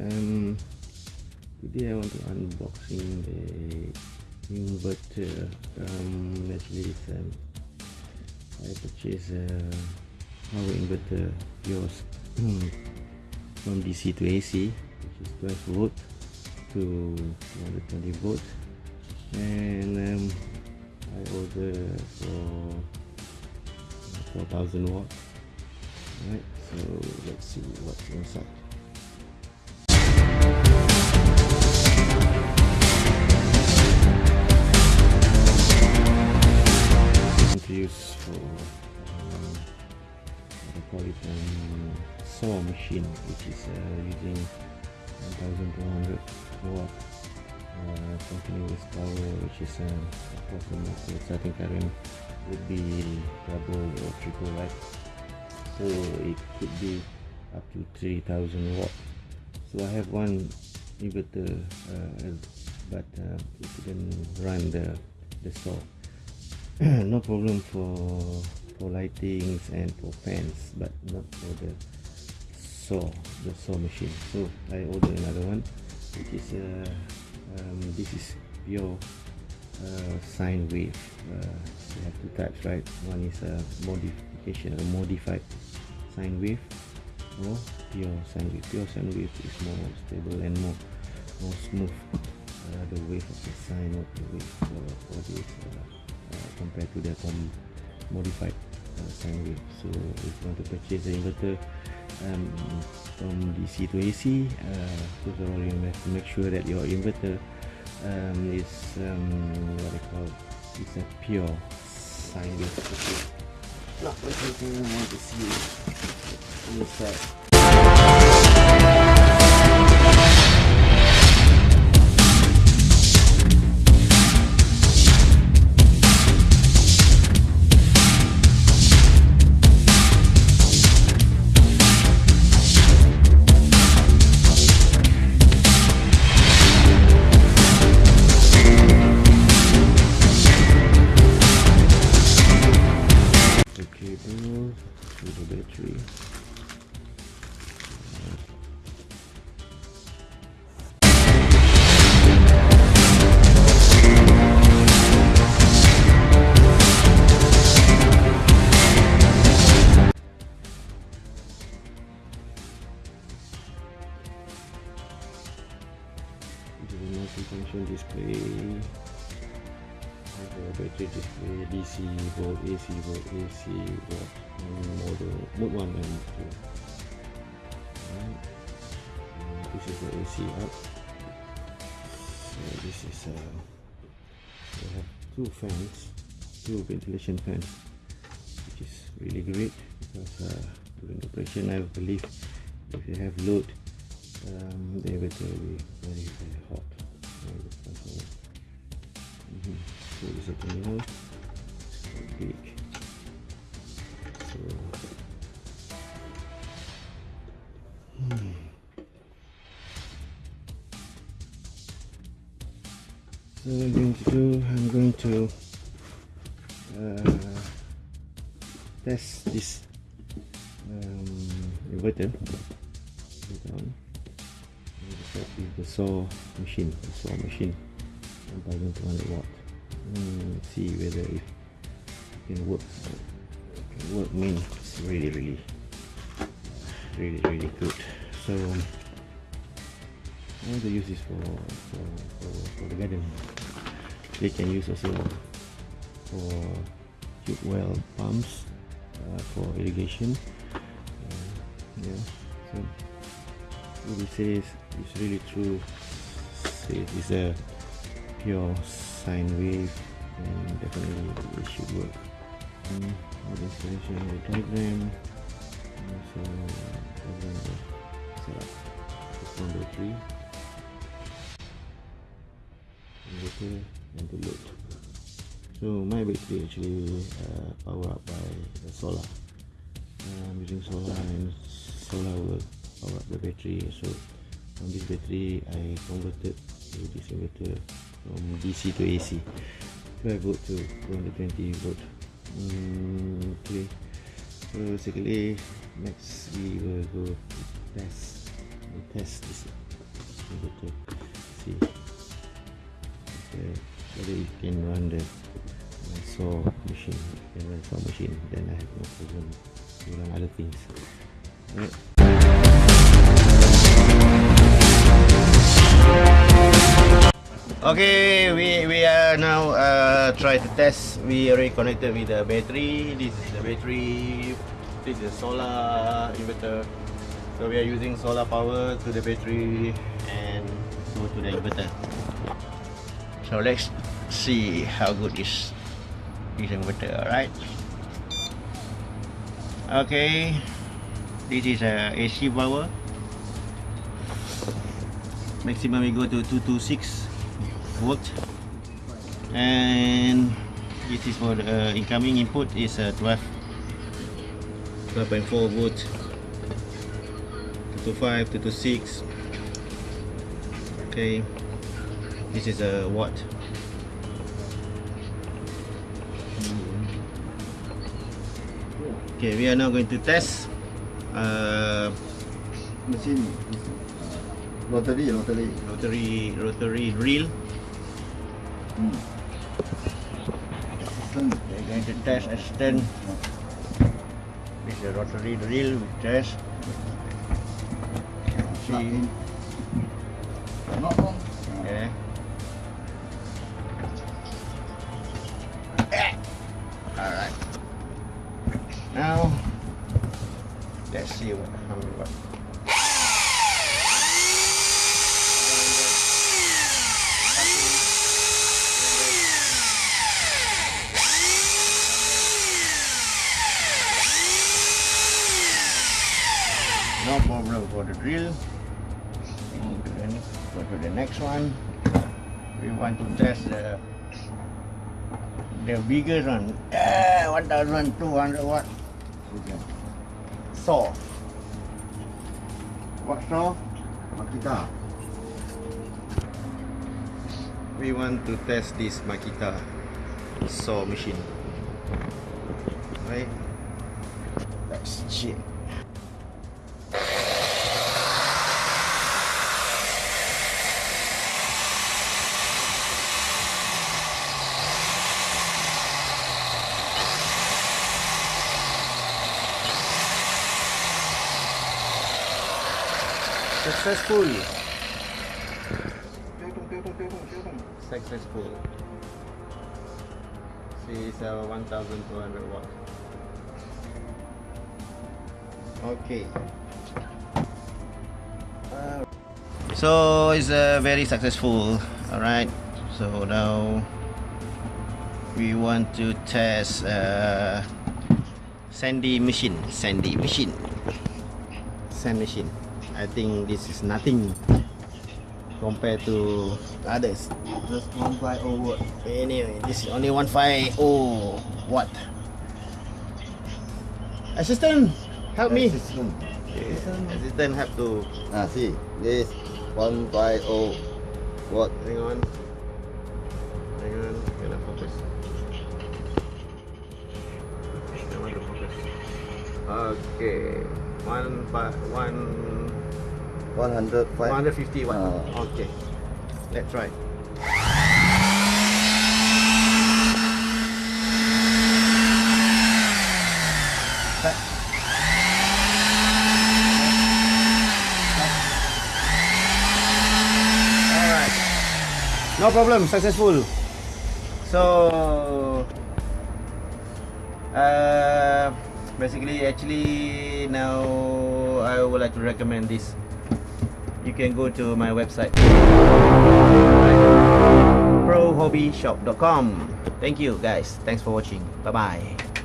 Um, today I want to unboxing the inverter. Um, actually, it's, I purchased a power inverter yours from DC to AC, which is 12 volt to 120 volt, and um, I ordered for 4000 watt Alright, so let's see what's inside. I call it um, saw machine which is uh, using 1200 watt uh, continuous power which is uh, approximately starting current would be double or triple right so it could be up to 3000 watt. So I have one inverter uh, but uh, it didn't run the, the saw no problem for for lightings and for fans but not for the saw the saw machine so I ordered another one which is uh, um, this is pure uh, sine wave uh, you have two types right one is a modification a modified sine wave or pure sine wave. Pure sine wave is more stable and more more smooth. Uh, the wave of the sine of the wave for, this uh, compared to the um, modified uh, sine wave. So if you want to purchase the inverter um, from DC to AC, uh, first of all you have to make sure that your inverter um, is um, what they call it's a pure sine wave. Not everything I want to see inside. the battery display DC volt, AC volt, AC volt, and model mode 1 and mode 2. Right. And this is the AC up. So this is uh, we have two fans, two ventilation fans, which is really great because uh, during operation I believe if you have load, um, the will be very very hot. Very this is a terminal. So big. So hmm. So what I'm going to do, I'm going to uh, test this um, inverter. It with the saw machine, the saw machine, 1200 watt. Mm, see whether it can work. It can work mean it's really really really really good. So I want to use this for for, for, for the garden. They can use also for tube well pumps uh, for irrigation. Uh, yeah, so what it says it's really true. It's a pure sine wave and definitely it should work. Um, the installation of the diagram also diagram of setup. It's number three. Inverter and the load. So my battery actually uh, power up by solar. Uh, I'm using solar and solar will power up the battery. So from this battery I converted to this inverter from DC to AC 12 volt to 220 volt mm, okay. So basically next we will go test we test this inverter see okay, whether you can run the uh, saw machine you can saw machine then I have no problem to run other things. Alright. Okay, we we are now uh, try to test. We already connected with the battery. This is the battery. This is solar inverter. So we are using solar power to the battery and so to the inverter. So let's see how good is this inverter. Alright. Okay, this is a AC power. Maximum we go to 226 volt and this is for the uh, incoming input is uh, 12 12.4 volt. 225 226 okay. This is a watt. Okay we are now going to test uh, mesin rotary rotary. rotary rotary drill We're going to test extend with the rotary drill we test. See for the drill go to the, ne- go to the next one. We want to test the the biggest one. Eh, 1200 watt Okay. saw what saw Makita. we want to test this Makita saw machine. Right? Let's check successful. Successful. See it's uh, 1200 watt. Okay. So it's uh, very successful. All right so now we want to test uh, sandy machine. Sandy machine. Sand machine i think this is nothing compared to others Just 150 watt. Anyway, this is only 150 watt. Assistant, help me. System. Assistant have to Ah, see. This 150 watt. hang on. Hang on, cannot focus. I want to focus. Okay, one fi- one 105. 150 watt. Ah. Okay, let's try. No problem, successful. So uh, basically actually now I would like to recommend this. You can go to my website prohobbyshop.com. Thank you guys. Thanks for watching. Bye bye.